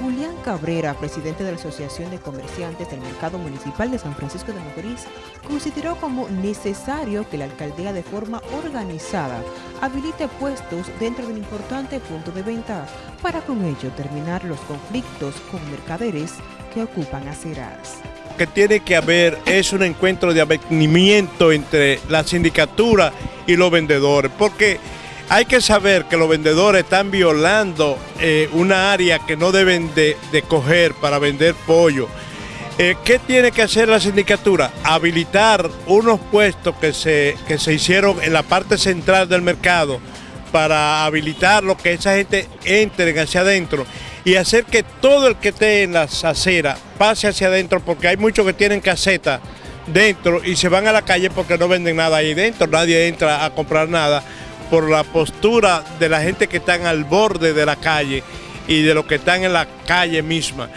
Julián Cabrera, presidente de la Asociación de Comerciantes del Mercado Municipal de San Francisco de Macorís, consideró como necesario que la alcaldía de forma organizada habilite puestos dentro del importante punto de venta para con ello terminar los conflictos con mercaderes que ocupan aceras. Lo que tiene que haber es un encuentro de avenimiento entre la sindicatura y los vendedores, porque hay que saber que los vendedores están violando eh, una área que no deben de, coger para vender pollo. Eh, ¿Qué tiene que hacer la sindicatura? Habilitar unos puestos que se, que se hicieron en la parte central del mercado para habilitar lo que esa gente entre hacia adentro y hacer que todo el que esté en las aceras pase hacia adentro porque hay muchos que tienen caseta dentro y se van a la calle porque no venden nada ahí dentro, nadie entra a comprar nada por la postura de la gente que están al borde de la calle y de los que están en la calle misma.